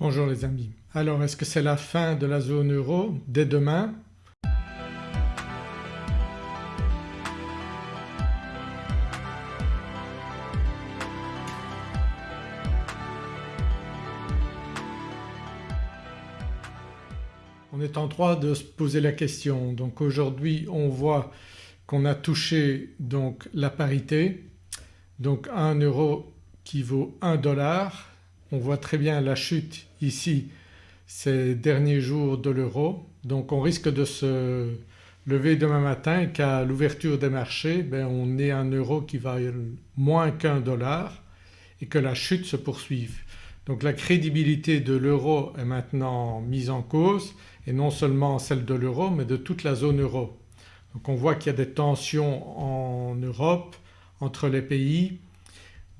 Bonjour les amis. Alors est-ce que c'est la fin de la zone euro dès demain? On est en droit de se poser la question. Donc aujourd'hui on voit qu'on a touché la parité donc 1 euro qui vaut 1 dollar. On voit très bien la chute ici ces derniers jours de l'euro donc on risque de se lever demain matin qu'à l'ouverture des marchés ben on ait un euro qui vaille moins qu'un dollar et que la chute se poursuive. Donc la crédibilité de l'euro est maintenant mise en cause et non seulement celle de l'euro mais de toute la zone euro. Donc on voit qu'il y a des tensions en Europe entre les pays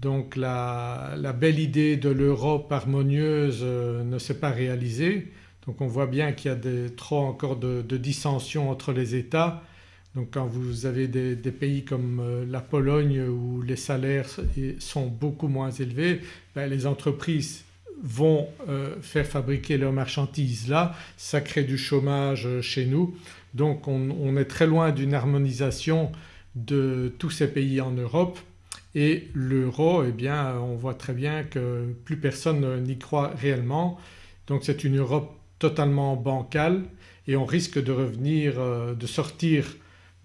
donc la, belle idée de l'Europe harmonieuse euh, ne s'est pas réalisée donc on voit bien qu'il y a trop encore de, dissensions entre les États. Donc quand vous avez des, pays comme euh, la Pologne où les salaires sont beaucoup moins élevés, ben les entreprises vont euh, faire fabriquer leurs marchandises là, ça crée du chômage chez nous. Donc on, est très loin d'une harmonisation de tous ces pays en Europe et l'euro eh bien on voit très bien que plus personne n'y croit réellement. Donc c'est une Europe totalement bancale et on risque de revenir, euh, de sortir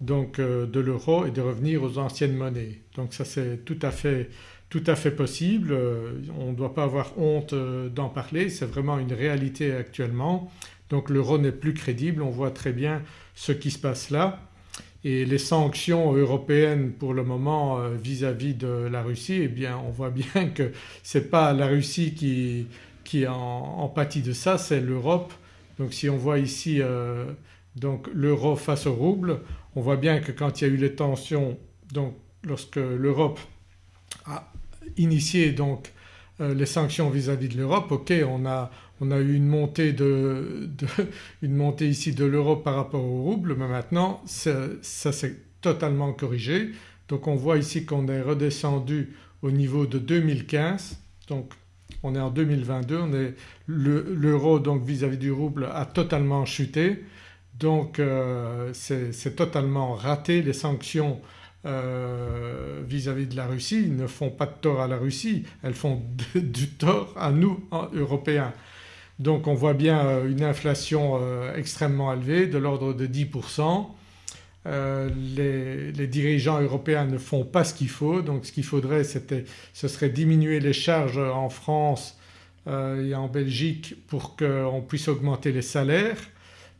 donc de l'euro et de revenir aux anciennes monnaies. Donc ça c'est tout à fait tout à fait possible, euh, on ne doit pas avoir honte euh, d'en parler, c'est vraiment une réalité actuellement. Donc l'euro n'est plus crédible, on voit très bien ce qui se passe là et les sanctions européennes pour le moment euh, vis-à-vis de la Russie eh bien on voit bien que ce n'est pas la Russie qui, qui en, pâtit de ça c'est l'Europe. Donc si on voit ici donc l'euro face au rouble on voit bien que quand il y a eu les tensions donc lorsque l'Europe a initié donc euh, les sanctions vis-à-vis de l'Europe, ok on a, on a eu une montée, ici de l'euro par rapport au rouble mais maintenant ça, s'est totalement corrigé. Donc on voit ici qu'on est redescendu au niveau de 2015 donc on est en 2022, l'euro donc vis-à-vis du rouble a totalement chuté. Donc euh, c'est totalement raté. Les sanctions euh, vis-à-vis de la Russie ne font pas de tort à la Russie, elles font du tort à nous Européens. Donc on voit bien euh, une inflation euh, extrêmement élevée de l'ordre de 10%. les, dirigeants européens ne font pas ce qu'il faut. Donc ce qu'il faudrait ce serait diminuer les charges en France et en Belgique pour qu'on puisse augmenter les salaires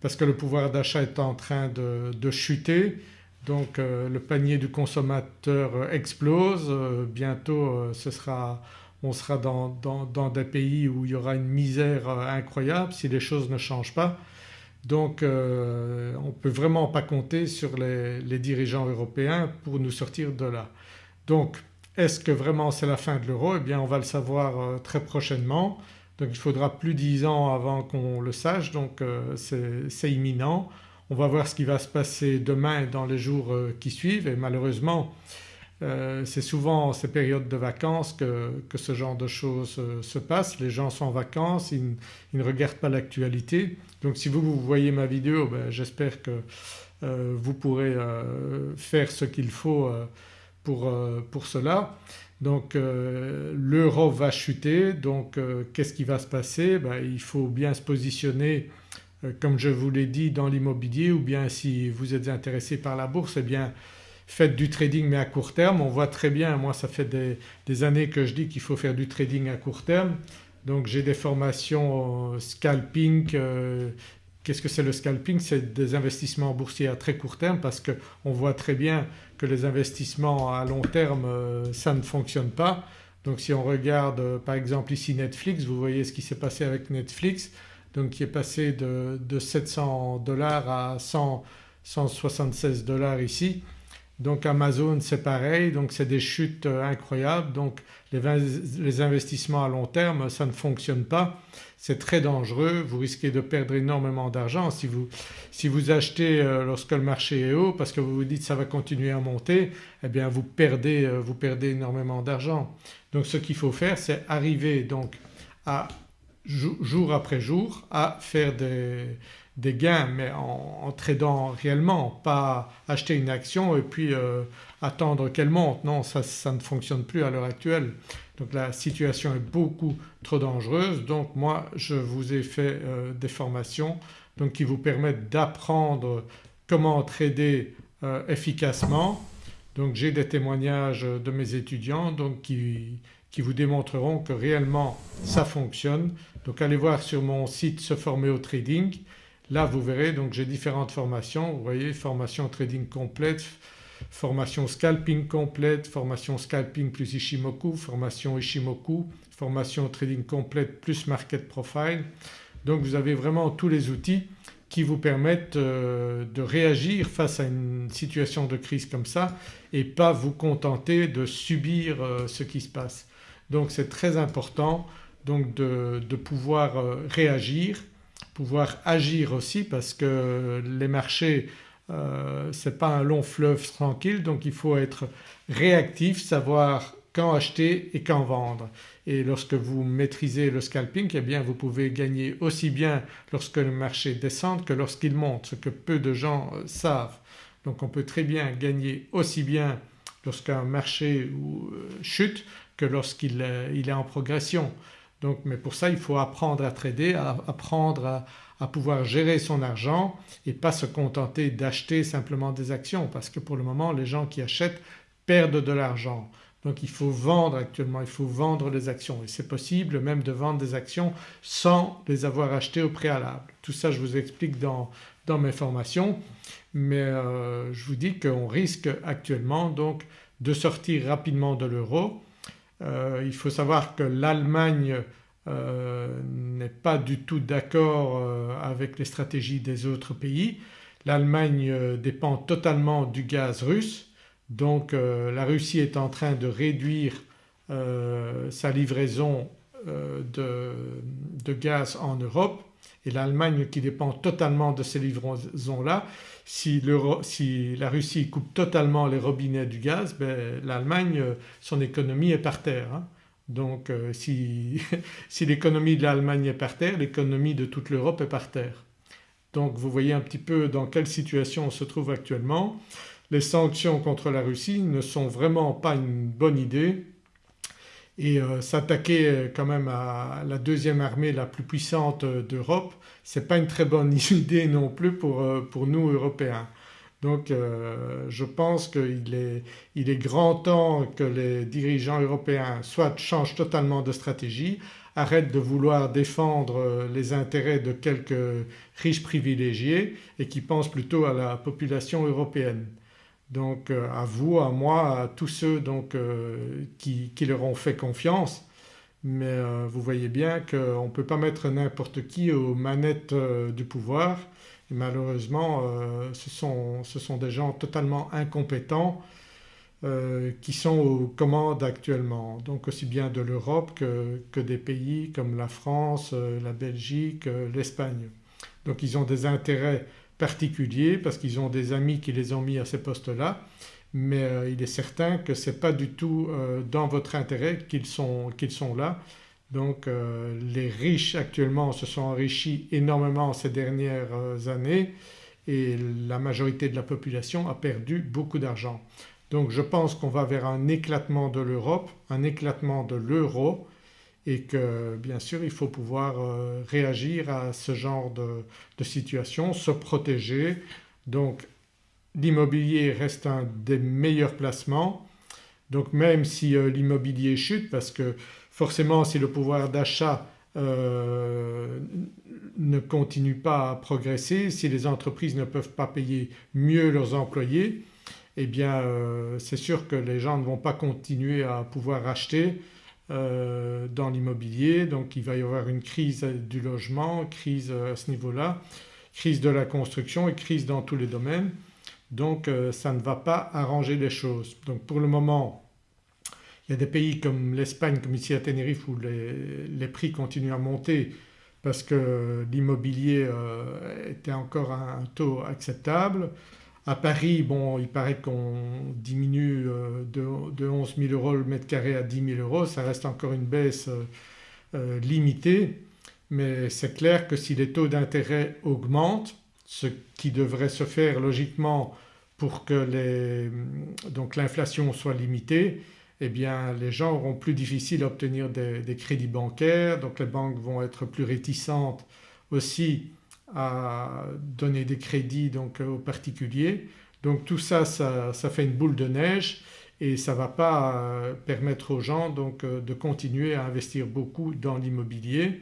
parce que le pouvoir d'achat est en train de chuter. Donc euh, le panier du consommateur explose, euh, bientôt euh, ce sera, on sera dans, des pays où il y aura une misère incroyable si les choses ne changent pas. Donc on ne peut vraiment pas compter sur les, les, dirigeants européens pour nous sortir de là. Donc est-ce que vraiment c'est la fin de l'euro? Eh bien on va le savoir très prochainement. Donc il faudra plus 10 ans avant qu'on le sache donc c'est imminent. On va voir ce qui va se passer demain et dans les jours euh, qui suivent et malheureusement euh, c'est souvent ces périodes de vacances que, ce genre de choses euh, se passent. Les gens sont en vacances, ils, ne regardent pas l'actualité. Donc si vous, vous voyez ma vidéo ben, j'espère que vous pourrez faire ce qu'il faut pour, pour, cela. Donc l'euro va chuter donc qu'est-ce qui va se passer? Ben, Il faut bien se positionner euh, comme je vous l'ai dit dans l'immobilier ou bien si vous êtes intéressé par la bourse eh bien faites du trading mais à court terme. On voit très bien, moi ça fait des, années que je dis qu'il faut faire du trading à court terme. Donc j'ai des formations scalping. Euh, qu'est-ce que c'est le scalping? C'est des investissements boursiers à très court terme parce qu'on voit très bien que les investissements à long terme euh, ça ne fonctionne pas. Donc si on regarde par exemple ici Netflix, vous voyez ce qui s'est passé avec Netflix donc qui est passé de, 700 dollars à 176 dollars ici. Donc Amazon c'est pareil. Donc c'est des chutes euh, incroyables. Donc les, investissements à long terme ça ne fonctionne pas, c'est très dangereux, vous risquez de perdre énormément d'argent si vous, si vous achetez euh, lorsque le marché est haut parce que vous vous dites ça va continuer à monter. Eh bien vous perdez, euh, vous perdez énormément d'argent. Donc ce qu'il faut faire c'est arriver donc à jour après jour à faire des, gains mais en, tradant réellement, pas acheter une action et puis euh, attendre qu'elle monte. Non ça, ça, ne fonctionne plus à l'heure actuelle. Donc la situation est beaucoup trop dangereuse donc moi je vous ai fait euh, des formations donc qui vous permettent d'apprendre comment trader euh, efficacement. Donc j'ai des témoignages de mes étudiants donc qui, qui vous démontreront que réellement ça fonctionne. Donc allez voir sur mon site se former au trading. Là vous verrez donc j'ai différentes formations, vous voyez formation trading complète, formation scalping complète, formation scalping plus Ishimoku, formation Ishimoku, formation trading complète plus market profile. Donc vous avez vraiment tous les outils qui vous permettent euh, de réagir face à une situation de crise comme ça et pas vous contenter de subir euh, ce qui se passe. Donc c'est très important donc de, pouvoir euh, réagir, pouvoir agir aussi parce que les marchés euh, ce n'est pas un long fleuve tranquille donc il faut être réactif, savoir quand acheter et quand vendre. Et lorsque vous maîtrisez le scalping eh bien vous pouvez gagner aussi bien lorsque le marché descend que lorsqu'il monte, ce que peu de gens euh, savent. Donc on peut très bien gagner aussi bien lorsqu'un marché chute que lorsqu'il est en progression. Donc, mais pour ça il faut apprendre à trader, apprendre à, pouvoir gérer son argent et pas se contenter d'acheter simplement des actions parce que pour le moment les gens qui achètent perdent de l'argent. Donc il faut vendre actuellement, il faut vendre les actions et c'est possible même de vendre des actions sans les avoir achetées au préalable. Tout ça je vous explique dans, mes formations mais euh, je vous dis qu'on risque actuellement donc de sortir rapidement de l'euro euh, il faut savoir que l'Allemagne euh, n'est pas du tout d'accord euh, avec les stratégies des autres pays. L'Allemagne dépend totalement du gaz russe donc la Russie est en train de réduire sa livraison de, gaz en Europe et l'Allemagne qui dépend totalement de ces livraisons-là, si, la Russie coupe totalement les robinets du gaz, ben, l'Allemagne son économie est par terre. Hein. Donc euh, si l'économie de l'Allemagne est par terre, l'économie de toute l'Europe est par terre. Donc vous voyez un petit peu dans quelle situation on se trouve actuellement. Les sanctions contre la Russie ne sont vraiment pas une bonne idée et euh, s'attaquer euh, quand même à la deuxième armée la plus puissante euh, d'Europe ce n'est pas une très bonne idée non plus pour, pour nous Européens. Donc je pense qu'il est, il est grand temps que les dirigeants européens soit changent totalement de stratégie, arrêtent de vouloir défendre les intérêts de quelques riches privilégiés et qui pensent plutôt à la population européenne. Donc euh, à vous, à moi, à tous ceux donc, euh, qui, leur ont fait confiance. Mais euh, vous voyez bien qu'on ne peut pas mettre n'importe qui aux manettes du pouvoir. Et malheureusement ce sont, ce, sont, des gens totalement incompétents qui sont aux commandes actuellement. Donc aussi bien de l'Europe que, que, des pays comme la France, la Belgique, l'Espagne. Donc ils ont des intérêts particuliers parce qu'ils ont des amis qui les ont mis à ces postes-là mais euh, il est certain que ce n'est pas du tout euh, dans votre intérêt qu'ils sont, sont, là. Donc euh, les riches actuellement se sont enrichis énormément ces dernières années et la majorité de la population a perdu beaucoup d'argent. Donc je pense qu'on va vers un éclatement de l'Europe, un éclatement de l'euro et que bien sûr il faut pouvoir euh, réagir à ce genre de, situation, se protéger. Donc l'immobilier reste un des meilleurs placements donc même si euh, l'immobilier chute parce que forcément si le pouvoir d'achat euh, ne continue pas à progresser, si les entreprises ne peuvent pas payer mieux leurs employés eh bien c'est sûr que les gens ne vont pas continuer à pouvoir acheter dans l'immobilier donc il va y avoir une crise du logement, crise à ce niveau-là, crise de la construction et crise dans tous les domaines donc euh, ça ne va pas arranger les choses. Donc pour le moment il y a des pays comme l'Espagne comme ici à Tenerife où les, prix continuent à monter parce que l'immobilier euh, était encore à un taux acceptable. À Paris bon il paraît qu'on diminue euh, de, 11 000 euros le mètre carré à 10 000 euros, ça reste encore une baisse euh, euh, limitée. Mais c'est clair que si les taux d'intérêt augmentent, ce qui devrait se faire logiquement pour que l'inflation soit limitée, eh bien les gens auront plus difficile à obtenir des, crédits bancaires. Donc les banques vont être plus réticentes aussi à donner des crédits donc aux particuliers. Donc tout ça, ça, fait une boule de neige et ça ne va pas euh, permettre aux gens donc euh, de continuer à investir beaucoup dans l'immobilier.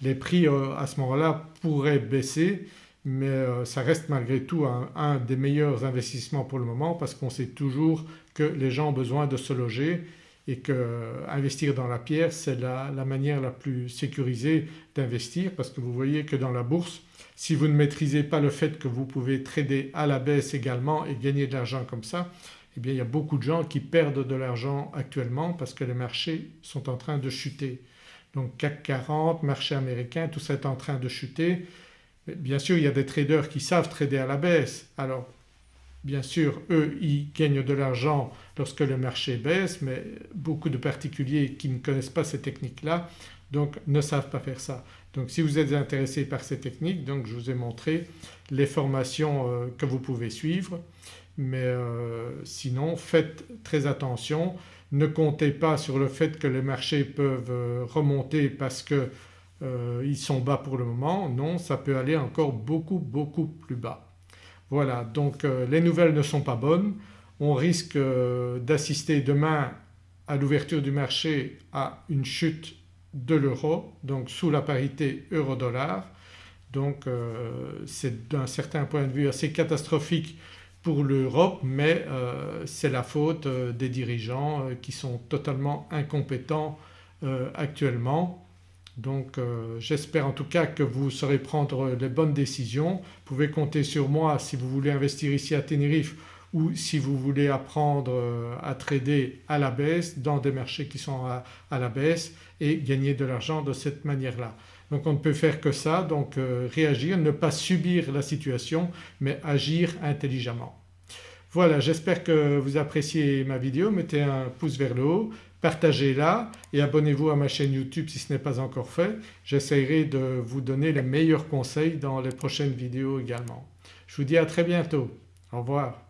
Les prix euh, à ce moment-là pourraient baisser mais ça reste malgré tout un, des meilleurs investissements pour le moment parce qu'on sait toujours que les gens ont besoin de se loger et qu'investir dans la pierre c'est la, manière la plus sécurisée d'investir parce que vous voyez que dans la bourse si vous ne maîtrisez pas le fait que vous pouvez trader à la baisse également et gagner de l'argent comme ça eh bien il y a beaucoup de gens qui perdent de l'argent actuellement parce que les marchés sont en train de chuter. Donc CAC 40, marché américain tout ça est en train de chuter. Bien sûr il y a des traders qui savent trader à la baisse alors bien sûr eux ils gagnent de l'argent lorsque le marché baisse mais beaucoup de particuliers qui ne connaissent pas ces techniques-là donc ne savent pas faire ça. Donc si vous êtes intéressé par ces techniques donc je vous ai montré les formations euh, que vous pouvez suivre mais euh, sinon faites très attention, ne comptez pas sur le fait que les marchés peuvent euh, remonter parce qu'ils sont bas pour le moment, non ça peut aller encore beaucoup beaucoup plus bas. Voilà donc les nouvelles ne sont pas bonnes, on risque d'assister demain à l'ouverture du marché à une chute de l'euro donc sous la parité euro-dollar. Donc euh, c'est d'un certain point de vue assez catastrophique pour l'Europe mais euh, c'est la faute euh, des dirigeants qui sont totalement incompétents actuellement. Donc j'espère en tout cas que vous saurez prendre les bonnes décisions. Vous pouvez compter sur moi si vous voulez investir ici à Tenerife ou si vous voulez apprendre euh, à trader à la baisse dans des marchés qui sont à, la baisse et gagner de l'argent de cette manière-là. Donc on ne peut faire que ça donc euh, réagir, ne pas subir la situation mais agir intelligemment. Voilà j'espère que vous appréciez ma vidéo, mettez un pouce vers le haut, partagez-la et abonnez-vous à ma chaîne YouTube si ce n'est pas encore fait. J'essaierai de vous donner les meilleurs conseils dans les prochaines vidéos également. Je vous dis à très bientôt. Au revoir.